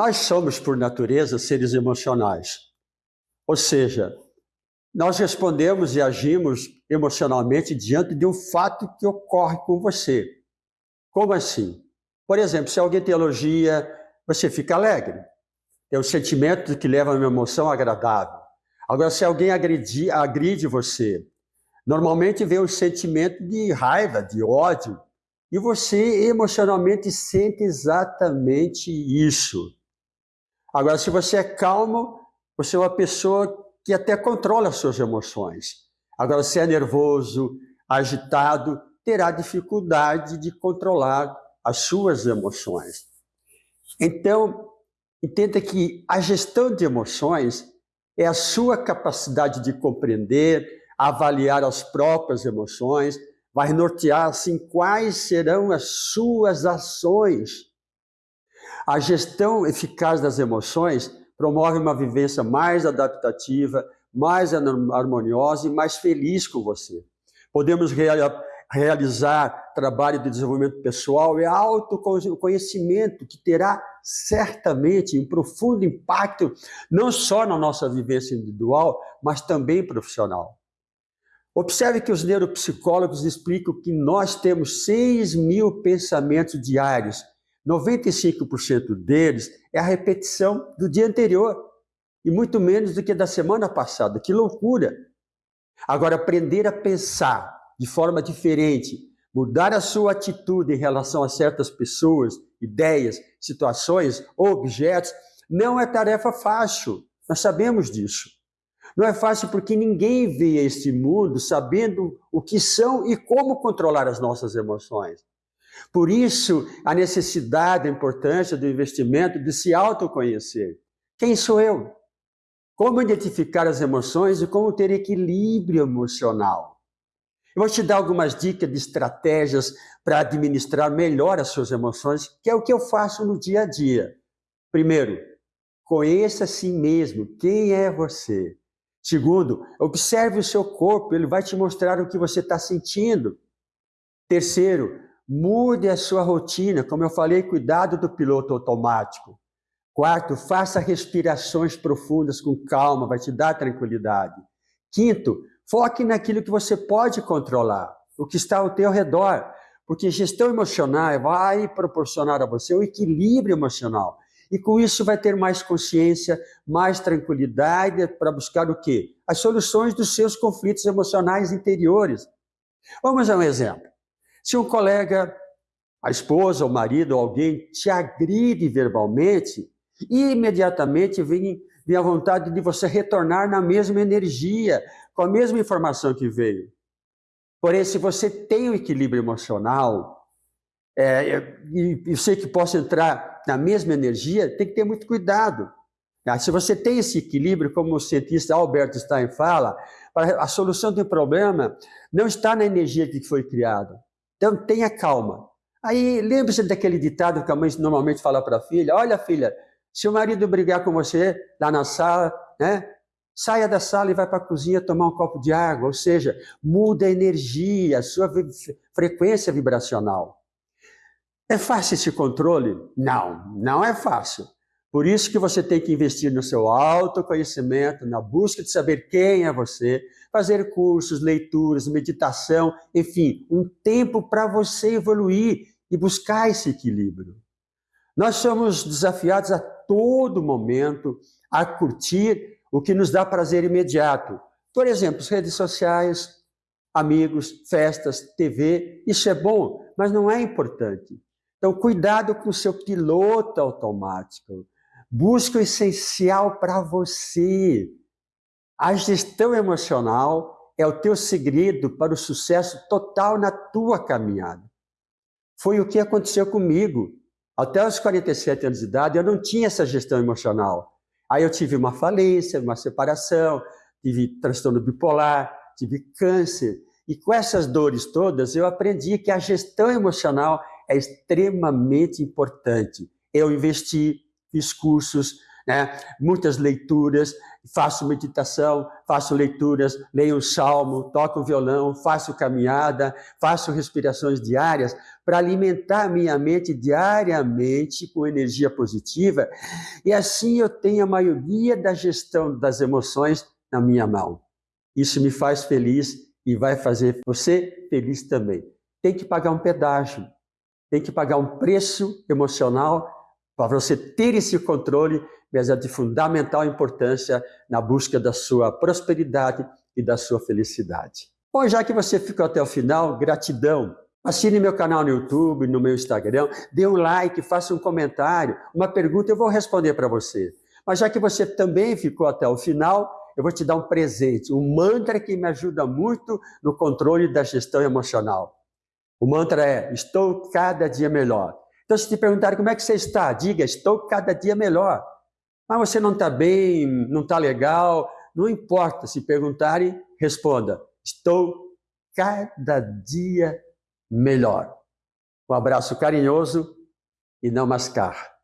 Nós somos, por natureza, seres emocionais. Ou seja, nós respondemos e agimos emocionalmente diante de um fato que ocorre com você. Como assim? Por exemplo, se alguém te elogia, você fica alegre. É um sentimento que leva a uma emoção agradável. Agora, se alguém agredi, agride você, normalmente vem um sentimento de raiva, de ódio, e você emocionalmente sente exatamente isso. Agora, se você é calmo, você é uma pessoa que até controla as suas emoções. Agora, se é nervoso, agitado, terá dificuldade de controlar as suas emoções. Então, entenda que a gestão de emoções é a sua capacidade de compreender, avaliar as próprias emoções, vai nortear assim quais serão as suas ações. A gestão eficaz das emoções promove uma vivência mais adaptativa, mais harmoniosa e mais feliz com você. Podemos realizar trabalho de desenvolvimento pessoal e autoconhecimento que terá certamente um profundo impacto não só na nossa vivência individual, mas também profissional. Observe que os neuropsicólogos explicam que nós temos 6 mil pensamentos diários. 95% deles é a repetição do dia anterior, e muito menos do que da semana passada. Que loucura! Agora, aprender a pensar de forma diferente, mudar a sua atitude em relação a certas pessoas, ideias, situações ou objetos, não é tarefa fácil. Nós sabemos disso. Não é fácil porque ninguém vê este mundo sabendo o que são e como controlar as nossas emoções. Por isso, a necessidade, a importância do investimento de se autoconhecer. Quem sou eu? Como identificar as emoções e como ter equilíbrio emocional? Eu vou te dar algumas dicas de estratégias para administrar melhor as suas emoções, que é o que eu faço no dia a dia. Primeiro, conheça a si mesmo, quem é você. Segundo, observe o seu corpo, ele vai te mostrar o que você está sentindo. Terceiro, mude a sua rotina, como eu falei, cuidado do piloto automático. Quarto, faça respirações profundas com calma, vai te dar tranquilidade. Quinto, Foque naquilo que você pode controlar, o que está ao teu redor, porque gestão emocional vai proporcionar a você um equilíbrio emocional. E com isso vai ter mais consciência, mais tranquilidade para buscar o quê? As soluções dos seus conflitos emocionais interiores. Vamos a um exemplo. Se um colega, a esposa, o marido ou alguém te agride verbalmente, imediatamente vem, vem a vontade de você retornar na mesma energia, com a mesma informação que veio. Porém, se você tem o equilíbrio emocional, é, e eu sei que posso entrar na mesma energia, tem que ter muito cuidado. Tá? Se você tem esse equilíbrio, como o cientista Albert Einstein fala, a solução do problema não está na energia que foi criada. Então, tenha calma. Aí, lembre-se daquele ditado que a mãe normalmente fala para a filha: Olha, filha, se o marido brigar com você lá na sala, né, Saia da sala e vai para a cozinha tomar um copo de água, ou seja, muda a energia, a sua frequência vibracional. É fácil esse controle? Não, não é fácil. Por isso que você tem que investir no seu autoconhecimento, na busca de saber quem é você, fazer cursos, leituras, meditação, enfim, um tempo para você evoluir e buscar esse equilíbrio. Nós somos desafiados a todo momento a curtir o que nos dá prazer imediato. Por exemplo, redes sociais, amigos, festas, TV, isso é bom, mas não é importante. Então, cuidado com o seu piloto automático. Busque o essencial para você. A gestão emocional é o teu segredo para o sucesso total na tua caminhada. Foi o que aconteceu comigo. Até os 47 anos de idade, eu não tinha essa gestão emocional. Aí eu tive uma falência, uma separação, tive transtorno bipolar, tive câncer. E com essas dores todas, eu aprendi que a gestão emocional é extremamente importante. Eu investi, fiz cursos, né? muitas leituras, faço meditação, faço leituras, leio um salmo, toco violão, faço caminhada, faço respirações diárias para alimentar minha mente diariamente com energia positiva e assim eu tenho a maioria da gestão das emoções na minha mão. Isso me faz feliz e vai fazer você feliz também. Tem que pagar um pedágio, tem que pagar um preço emocional para você ter esse controle mas é de fundamental importância na busca da sua prosperidade e da sua felicidade. Bom, já que você ficou até o final, gratidão. Assine meu canal no YouTube, no meu Instagram, dê um like, faça um comentário, uma pergunta, eu vou responder para você. Mas já que você também ficou até o final, eu vou te dar um presente, um mantra que me ajuda muito no controle da gestão emocional. O mantra é: Estou cada dia melhor. Então, se te perguntarem como é que você está, diga: Estou cada dia melhor. Mas você não está bem, não está legal, não importa. Se perguntarem, responda: estou cada dia melhor. Um abraço carinhoso e não mascar.